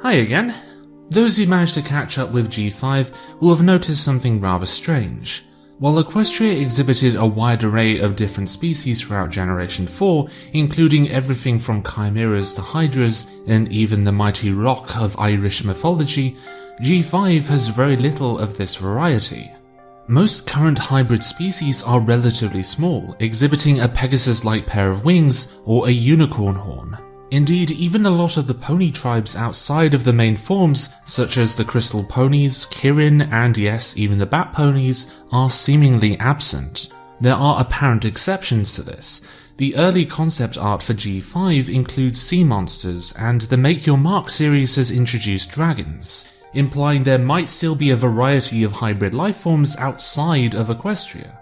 Hi again. Those who managed to catch up with G5 will have noticed something rather strange. While Equestria exhibited a wide array of different species throughout Generation 4, including everything from chimeras to hydras and even the mighty roc of Irish mythology, G5 has very little of this variety. Most current hybrid species are relatively small, exhibiting a Pegasus-like pair of wings or a unicorn horn. Indeed, even a lot of the pony tribes outside of the main forms, such as the crystal ponies, Kirin, and yes, even the bat ponies, are seemingly absent. There are apparent exceptions to this. The early concept art for G5 includes sea monsters, and the Make Your Mark series has introduced dragons implying there might still be a variety of hybrid life forms outside of Equestria.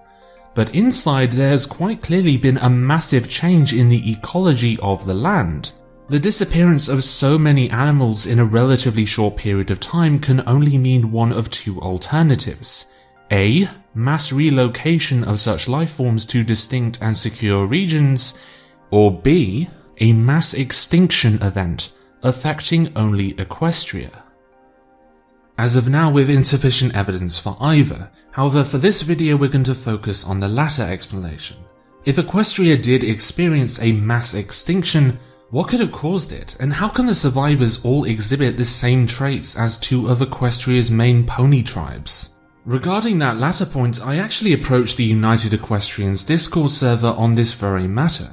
But inside there has quite clearly been a massive change in the ecology of the land. The disappearance of so many animals in a relatively short period of time can only mean one of two alternatives. A. Mass relocation of such life forms to distinct and secure regions, or B. A mass extinction event affecting only Equestria. As of now with insufficient evidence for either, however for this video we're going to focus on the latter explanation. If Equestria did experience a mass extinction, what could have caused it, and how can the survivors all exhibit the same traits as two of Equestria's main pony tribes? Regarding that latter point, I actually approached the United Equestrians Discord server on this very matter,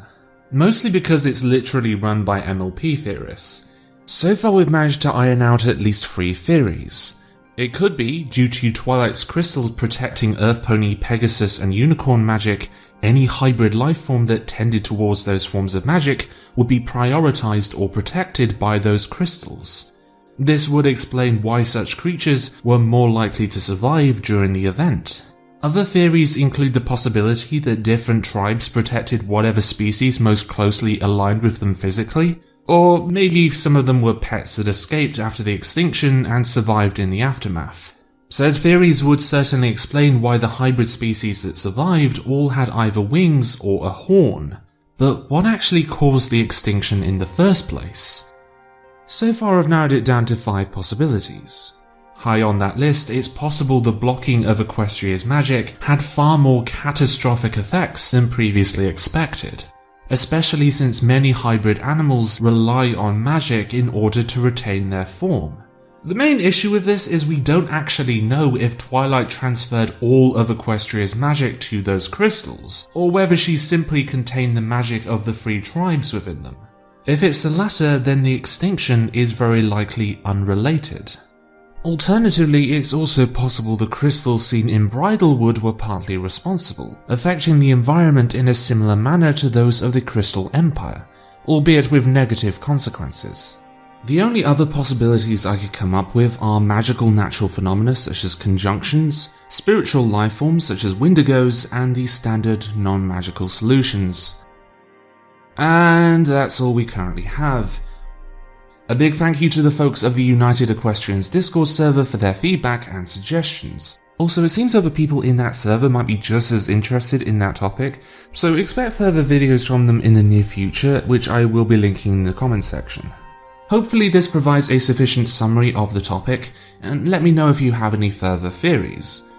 mostly because it's literally run by MLP theorists. So far we've managed to iron out at least three theories. It could be, due to Twilight's crystals protecting Earth Pony, Pegasus and Unicorn magic, any hybrid life form that tended towards those forms of magic would be prioritized or protected by those crystals. This would explain why such creatures were more likely to survive during the event. Other theories include the possibility that different tribes protected whatever species most closely aligned with them physically, or maybe some of them were pets that escaped after the extinction and survived in the aftermath. Said theories would certainly explain why the hybrid species that survived all had either wings or a horn, but what actually caused the extinction in the first place? So far I've narrowed it down to five possibilities. High on that list, it's possible the blocking of Equestria's magic had far more catastrophic effects than previously expected especially since many hybrid animals rely on magic in order to retain their form. The main issue with this is we don't actually know if Twilight transferred all of Equestria's magic to those crystals, or whether she simply contained the magic of the three tribes within them. If it's the latter, then the extinction is very likely unrelated. Alternatively, it's also possible the crystals seen in Bridlewood were partly responsible, affecting the environment in a similar manner to those of the Crystal Empire, albeit with negative consequences. The only other possibilities I could come up with are magical natural phenomena such as conjunctions, spiritual life forms such as Wendigos, and the standard non-magical solutions. And that's all we currently have. A big thank you to the folks of the United Equestrians Discord server for their feedback and suggestions. Also, it seems other people in that server might be just as interested in that topic, so expect further videos from them in the near future, which I will be linking in the comments section. Hopefully this provides a sufficient summary of the topic, and let me know if you have any further theories.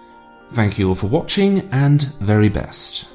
Thank you all for watching, and very best.